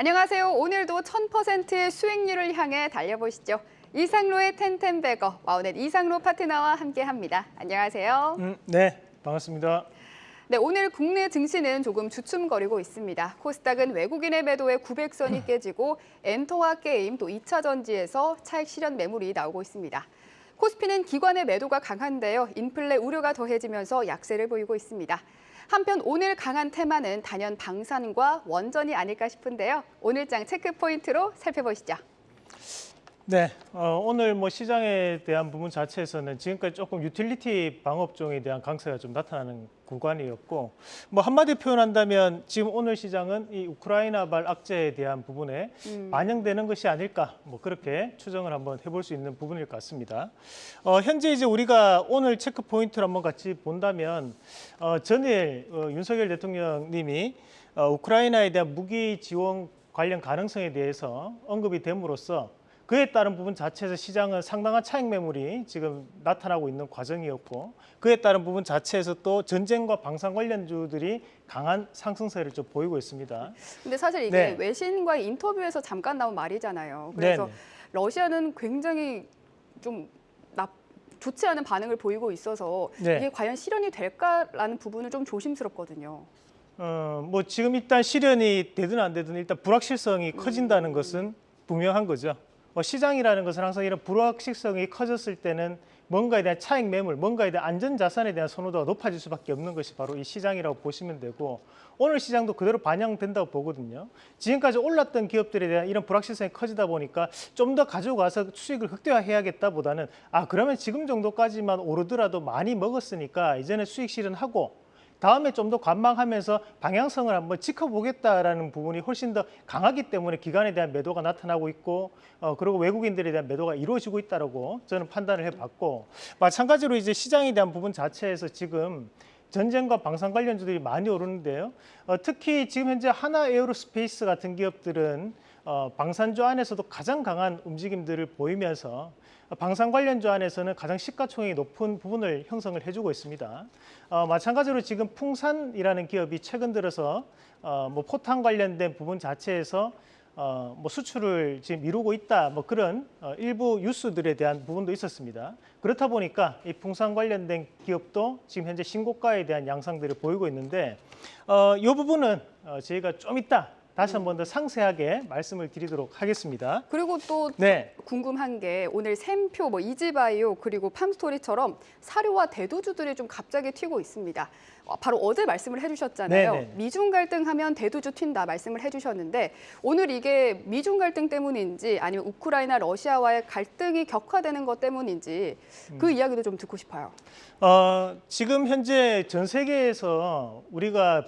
안녕하세요. 오늘도 1000%의 수익률을 향해 달려보시죠. 이상로의 텐텐베거, 와우넷 이상로 파트너와 함께합니다. 안녕하세요. 음, 네, 반갑습니다. 네, 오늘 국내 증시는 조금 주춤거리고 있습니다. 코스닥은 외국인의 매도에 900선이 깨지고 엔터와 게임 또 2차 전지에서 차익 실현 매물이 나오고 있습니다. 코스피는 기관의 매도가 강한데요. 인플레 우려가 더해지면서 약세를 보이고 있습니다. 한편 오늘 강한 테마는 단연 방산과 원전이 아닐까 싶은데요. 오늘장 체크 포인트로 살펴보시죠. 네, 어, 오늘 뭐 시장에 대한 부분 자체에서는 지금까지 조금 유틸리티 방업종에 대한 강세가 좀 나타나는 구간이었고 뭐 한마디 표현한다면 지금 오늘 시장은 이 우크라이나발 악재에 대한 부분에 음. 반영되는 것이 아닐까 뭐 그렇게 추정을 한번 해볼 수 있는 부분일 것 같습니다. 어, 현재 이제 우리가 오늘 체크 포인트를 한번 같이 본다면 어, 전일 어, 윤석열 대통령님이 어, 우크라이나에 대한 무기 지원 관련 가능성에 대해서 언급이 됨으로써 그에 따른 부분 자체에서 시장은 상당한 차익 매물이 지금 나타나고 있는 과정이었고 그에 따른 부분 자체에서 또 전쟁과 방산 관련주들이 강한 상승세를 좀 보이고 있습니다. 근데 사실 이게 네. 외신과의 인터뷰에서 잠깐 나온 말이잖아요. 그래서 네네. 러시아는 굉장히 좀 나, 좋지 않은 반응을 보이고 있어서 네. 이게 과연 실현이 될까라는 부분은 좀 조심스럽거든요. 어, 뭐 지금 일단 실현이 되든 안 되든 일단 불확실성이 커진다는 것은 분명한 거죠. 뭐 시장이라는 것은 항상 이런 불확실성이 커졌을 때는 뭔가에 대한 차익 매물, 뭔가에 대한 안전 자산에 대한 선호도가 높아질 수밖에 없는 것이 바로 이 시장이라고 보시면 되고 오늘 시장도 그대로 반영된다고 보거든요. 지금까지 올랐던 기업들에 대한 이런 불확실성이 커지다 보니까 좀 더 가져가서 수익을 극대화해야겠다보다는 아 그러면 지금 정도까지만 오르더라도 많이 먹었으니까 이제는 수익 실현하고 다음에 좀 더 관망하면서 방향성을 한번 지켜보겠다라는 부분이 훨씬 더 강하기 때문에 기관에 대한 매도가 나타나고 있고 어, 그리고 외국인들에 대한 매도가 이루어지고 있다라고 저는 판단을 해봤고 마찬가지로 이제 시장에 대한 부분 자체에서 지금 전쟁과 방산 관련주들이 많이 오르는데요. 어, 특히 지금 현재 한화 에어로스페이스 같은 기업들은 어, 방산주 안에서도 가장 강한 움직임들을 보이면서 방산 관련주 안에서는 가장 시가총액이 높은 부분을 형성을 해주고 있습니다. 어, 마찬가지로 지금 풍산이라는 기업이 최근 들어서 어, 뭐 포탄 관련된 부분 자체에서 어, 뭐 수출을 지금 미루고 있다 뭐 그런 어, 일부 뉴스들에 대한 부분도 있었습니다. 그렇다 보니까 이 풍산 관련된 기업도 지금 현재 신고가에 대한 양상들을 보이고 있는데 어, 이 부분은 어, 저희가 좀 이따 다시 한 번 더 상세하게 말씀을 드리도록 하겠습니다. 그리고 또 네. 궁금한 게 오늘 샘표, 뭐 이지바이오 그리고 팜스토리처럼 사료와 대두주들이 좀 갑자기 튀고 있습니다. 어, 바로 어제 말씀을 해주셨잖아요. 네네. 미중 갈등하면 대두주 튄다 말씀을 해주셨는데 오늘 이게 미중 갈등 때문인지 아니면 우크라이나 러시아와의 갈등이 격화되는 것 때문인지 그 음. 이야기도 좀 듣고 싶어요. 어, 지금 현재 전 세계에서 우리가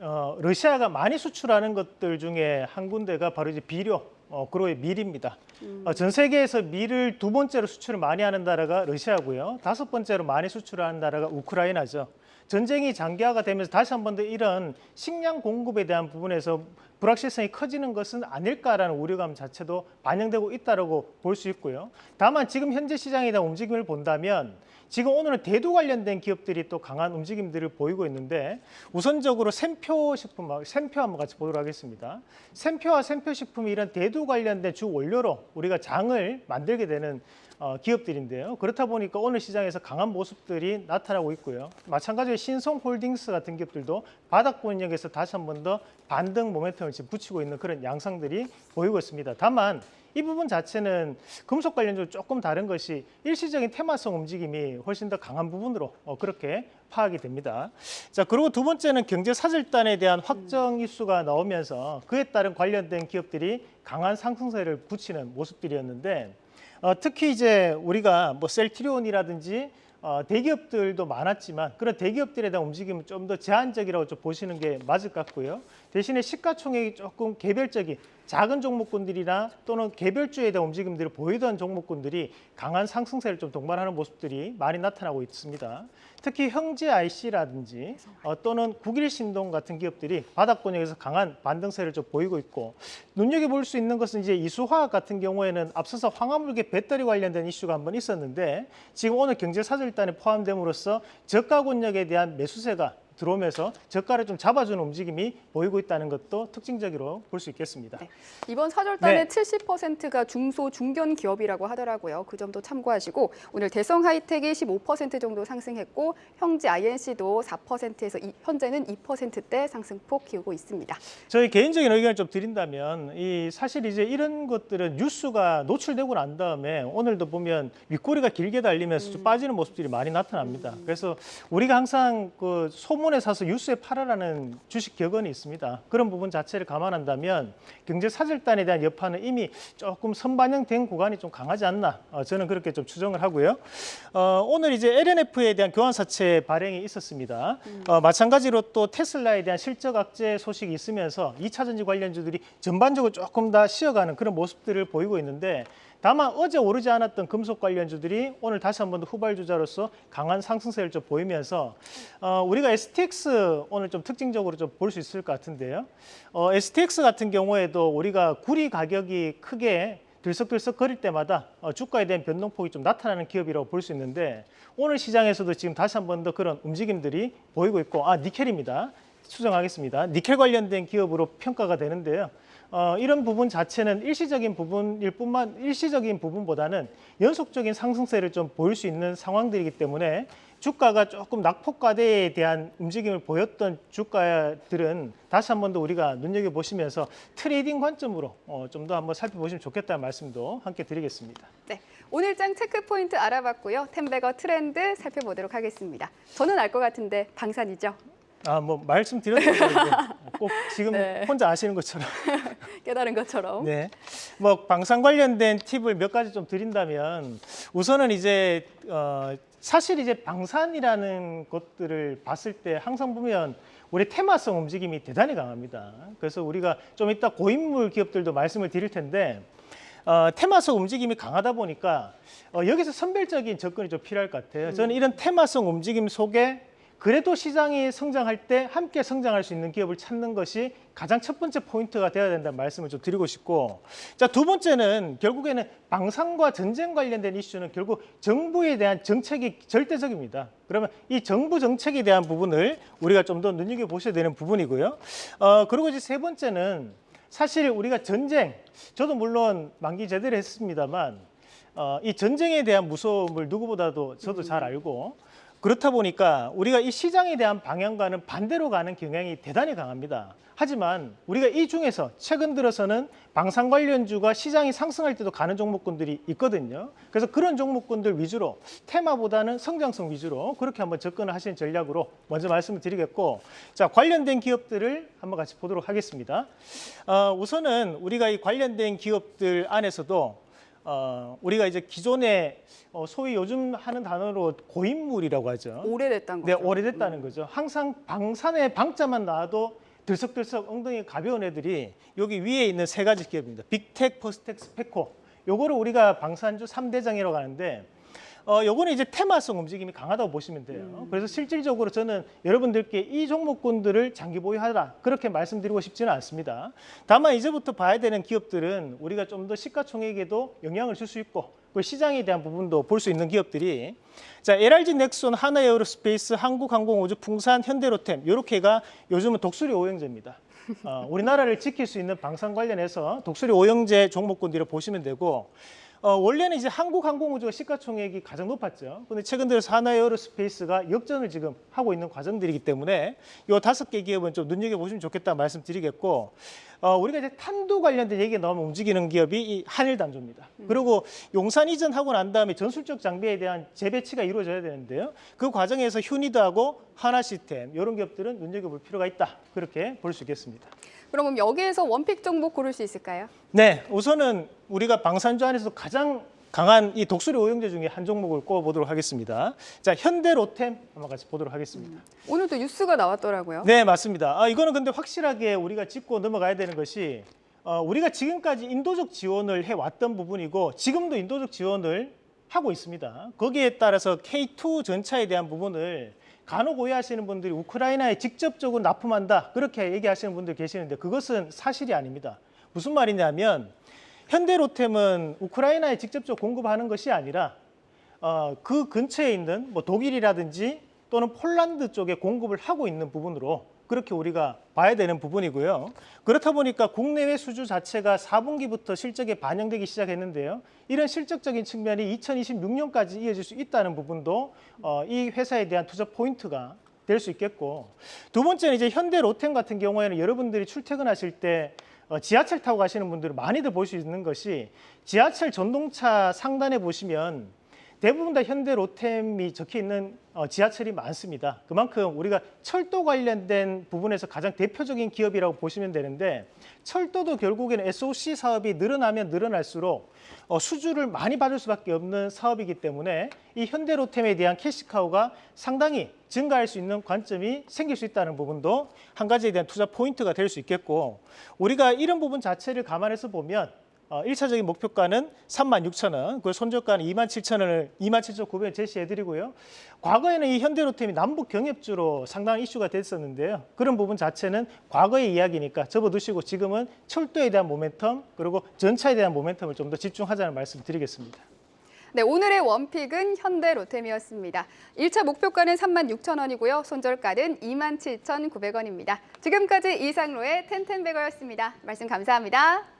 어, 러시아가 많이 수출하는 것들 중에 한 군데가 바로 이제 비료, 어, 그리고 밀입니다. 어, 전 세계에서 밀을 두 번째로 수출을 많이 하는 나라가 러시아고요. 다섯 번째로 많이 수출하는 나라가 우크라이나죠. 전쟁이 장기화가 되면서 다시 한 번 더 이런 식량 공급에 대한 부분에서 불확실성이 커지는 것은 아닐까라는 우려감 자체도 반영되고 있다고 볼 수 있고요. 다만 지금 현재 시장에 대한 움직임을 본다면 지금 오늘은 대두 관련된 기업들이 또 강한 움직임들을 보이고 있는데 우선적으로 샘표 식품, 샘표 한번 같이 보도록 하겠습니다. 샘표와 샘표 식품이 이런 대두 관련된 주 원료로 우리가 장을 만들게 되는 어, 기업들인데요. 그렇다 보니까 오늘 시장에서 강한 모습들이 나타나고 있고요. 마찬가지로 신성홀딩스 같은 기업들도 바닥권역에서 다시 한 번 더 반등 모멘텀을 지금 붙이고 있는 그런 양상들이 보이고 있습니다. 다만 이 부분 자체는 금속 관련주 조금 다른 것이 일시적인 테마성 움직임이 훨씬 더 강한 부분으로 어, 그렇게 파악이 됩니다. 자 그리고 두 번째는 경제 사절단에 대한 확정 이슈가 나오면서 그에 따른 관련된 기업들이 강한 상승세를 붙이는 모습들이었는데 어, 특히 이제 우리가 뭐 셀트리온이라든지 어, 대기업들도 많았지만 그런 대기업들에 대한 움직임은 좀 더 제한적이라고 좀 보시는 게 맞을 것 같고요. 대신에 시가총액이 조금 개별적인 작은 종목군들이나 또는 개별주에 대한 움직임들을 보이던 종목군들이 강한 상승세를 좀 동반하는 모습들이 많이 나타나고 있습니다. 특히 형제 IC라든지 어, 또는 국일신동 같은 기업들이 바닥권역에서 강한 반등세를 좀 보이고 있고 눈여겨볼 수 있는 것은 이제 이수화학 같은 경우에는 앞서서 황화물계 배터리 관련된 이슈가 한번 있었는데 지금 오늘 경제사절단에 포함됨으로써 저가 권역에 대한 매수세가 들어오면서 저가를 좀 잡아주는 움직임이 보이고 있다는 것도 특징적으로 볼 수 있겠습니다. 네. 이번 사절단의 네. 70%가 중소 중견 기업이라고 하더라고요. 그 점도 참고하시고 오늘 대성 하이텍이 15% 정도 상승했고 형지 INC도 4%에서 현재는 2%대 상승폭 키우고 있습니다. 저희 개인적인 의견을 좀 드린다면 이 사실 이제 이런 것들은 뉴스가 노출되고 난 다음에 오늘도 보면 윗꼬리가 길게 달리면서 좀 빠지는 모습들이 많이 나타납니다. 그래서 우리가 항상 그 소문 에 사서 뉴스에 팔아라는 주식 격언이 있습니다. 그런 부분 자체를 감안한다면 경제 사절단에 대한 여파는 이미 조금 선반영된 구간이 좀 강하지 않나 어, 저는 그렇게 좀 추정을 하고요. 어, 오늘 이제 LNF에 대한 교환사채 발행이 있었습니다. 어, 마찬가지로 또 테슬라에 대한 실적 악재 소식이 있으면서 2차 전지 관련주들이 전반적으로 조금 다 쉬어가는 그런 모습들을 보이고 있는데 다만 어제 오르지 않았던 금속 관련주들이 오늘 다시 한번더 후발주자로서 강한 상승세를 좀 보이면서 어, 우리가 STX 오늘 좀 특징적으로 좀 볼 수 있을 것 같은데요. 어, STX 같은 경우에도 우리가 구리 가격이 크게 들썩들썩 거릴 때마다 어, 주가에 대한 변동폭이 좀 나타나는 기업이라고 볼 수 있는데 오늘 시장에서도 지금 다시 한 번 더 그런 움직임들이 보이고 있고 아 니켈입니다. 수정하겠습니다. 니켈 관련된 기업으로 평가가 되는데요. 어, 이런 부분 자체는 일시적인 부분일 뿐만 일시적인 부분보다는 연속적인 상승세를 좀 보일 수 있는 상황들이기 때문에 주가가 조금 낙폭과대에 대한 움직임을 보였던 주가들은 다시 한 번 더 우리가 눈여겨 보시면서 trading 관점으로 어, 좀 더 한번 살펴보시면 좋겠다는 말씀도 함께 드리겠습니다. 네, 오늘장 체크 포인트 알아봤고요. ten bagger 트렌드 살펴보도록 하겠습니다. 저는 알 것 같은데 방산이죠. 아 뭐 말씀드렸던 꼭 지금 네. 혼자 아시는 것처럼 깨달은 것처럼. 네. 뭐 방산 관련된 팁을 몇 가지 좀 드린다면 우선은 이제 어 사실 이제 방산이라는 것들을 봤을 때 항상 보면 우리 테마성 움직임이 대단히 강합니다. 그래서 우리가 좀 이따 고인물 기업들도 말씀을 드릴 텐데 어, 테마성 움직임이 강하다 보니까 어, 여기서 선별적인 접근이 좀 필요할 것 같아요. 저는 이런 테마성 움직임 속에 그래도 시장이 성장할 때 함께 성장할 수 있는 기업을 찾는 것이 가장 첫 번째 포인트가 되어야 된다는 말씀을 좀 드리고 싶고 자 두 번째는 결국에는 방산과 전쟁 관련된 이슈는 결국 정부에 대한 정책이 절대적입니다. 그러면 이 정부 정책에 대한 부분을 우리가 좀 더 눈여겨보셔야 되는 부분이고요. 어, 그리고 이제 세 번째는 사실 우리가 전쟁, 저도 물론 만기 제대로 했습니다만 어, 이 전쟁에 대한 무서움을 누구보다도 저도 잘 알고 그렇다 보니까 우리가 이 시장에 대한 방향과는 반대로 가는 경향이 대단히 강합니다. 하지만 우리가 이 중에서 최근 들어서는 방산 관련주가 시장이 상승할 때도 가는 종목군들이 있거든요. 그래서 그런 종목군들 위주로 테마보다는 성장성 위주로 그렇게 한번 접근을 하시는 전략으로 먼저 말씀을 드리겠고 자 관련된 기업들을 한번 같이 보도록 하겠습니다. 어, 우선은 우리가 이 관련된 기업들 안에서도 어, 우리가 이제 기존에 어, 소위 요즘 하는 단어로 고인물이라고 하죠. 오래됐다는 네, 거죠. 오래됐다는 거죠. 항상 방산에 방자만 나와도 들썩들썩 엉덩이 가벼운 애들이 여기 위에 있는 세 가지 기업입니다. 빅텍, 퍼스텍, 스페코. 요거를 우리가 방산주 삼대장이라고 하는데 어, 요거는 이제 테마성 움직임이 강하다고 보시면 돼요. 그래서 실질적으로 저는 여러분들께 이 종목군들을 장기 보유하라 그렇게 말씀드리고 싶지는 않습니다. 다만 이제부터 봐야 되는 기업들은 우리가 좀 더 시가총액에도 영향을 줄 수 있고 그 시장에 대한 부분도 볼 수 있는 기업들이 자 LRG 넥손, 하나에어로스페이스, 한국항공우주, 풍산, 현대로템 이렇게가 요즘은 독수리 오형제입니다. 어, 우리나라를 지킬 수 있는 방산 관련해서 독수리 오형제 종목군들을 보시면 되고 어, 원래는 이제 한국항공우주가 시가총액이 가장 높았죠. 근데 최근 들어서 하나에어로스페이스가 역전을 지금 하고 있는 과정들이기 때문에 이 다섯 개 기업은 좀 눈여겨 보시면 좋겠다 말씀드리겠고 어, 우리가 이제 탄도 관련된 얘기가 나오면 움직이는 기업이 이 한일단조입니다. 그리고 용산 이전하고 난 다음에 전술적 장비에 대한 재배치가 이루어져야 되는데요. 그 과정에서 휴니드하고 하나시스템 이런 기업들은 눈여겨볼 필요가 있다. 그렇게 볼 수 있겠습니다. 그럼 여기에서 원픽 종목 고를 수 있을까요? 네, 우선은 우리가 방산주 안에서 가장 강한 이 독수리 오형제 중에 한 종목을 꼽아보도록 하겠습니다. 자, 현대로템 한번 같이 보도록 하겠습니다. 오늘도 뉴스가 나왔더라고요. 네, 맞습니다. 아, 이거는 근데 확실하게 우리가 짚고 넘어가야 되는 것이 어, 우리가 지금까지 인도적 지원을 해왔던 부분이고 지금도 인도적 지원을 하고 있습니다. 거기에 따라서 K2 전차에 대한 부분을 간혹 오해하시는 분들이 우크라이나에 직접적으로 납품한다 그렇게 얘기하시는 분들 계시는데 그것은 사실이 아닙니다. 무슨 말이냐면 현대로템은 우크라이나에 직접적으로 공급하는 것이 아니라 어, 그 근처에 있는 뭐 독일이라든지 또는 폴란드 쪽에 공급을 하고 있는 부분으로 그렇게 우리가 봐야 되는 부분이고요. 그렇다 보니까 국내외 수주 자체가 4분기부터 실적에 반영되기 시작했는데요. 이런 실적적인 측면이 2026년까지 이어질 수 있다는 부분도 어, 이 회사에 대한 투자 포인트가 될 수 있겠고 두 번째는 이제 현대 로템 같은 경우에는 여러분들이 출퇴근하실 때 어, 지하철 타고 가시는 분들은 많이들 볼 수 있는 것이 지하철 전동차 상단에 보시면 대부분 다 현대 로템이 적혀 있는 어, 지하철이 많습니다. 그만큼 우리가 철도 관련된 부분에서 가장 대표적인 기업이라고 보시면 되는데 철도도 결국에는 SOC 사업이 늘어나면 늘어날수록 어, 수주를 많이 받을 수밖에 없는 사업이기 때문에 이 현대 로템에 대한 캐시카우가 상당히 증가할 수 있는 관점이 생길 수 있다는 부분도 한 가지에 대한 투자 포인트가 될 수 있겠고 우리가 이런 부분 자체를 감안해서 보면 어, 1차적인 목표가는 36,000원, 그 손절가는 27,000원을 27,900원 제시해드리고요. 과거에는 이 현대로템이 남북 경협주로 상당한 이슈가 됐었는데요. 그런 부분 자체는 과거의 이야기니까 접어두시고 지금은 철도에 대한 모멘텀 그리고 전차에 대한 모멘텀을 좀 더 집중하자는 말씀 드리겠습니다. 네, 오늘의 원픽은 현대 로템이었습니다. 1차 목표가는 36,000원이고요. 손절가는 27,900원입니다. 지금까지 이상로의 텐텐베거였습니다. 말씀 감사합니다.